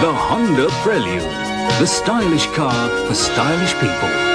The Honda Prelude, the stylish car for stylish people.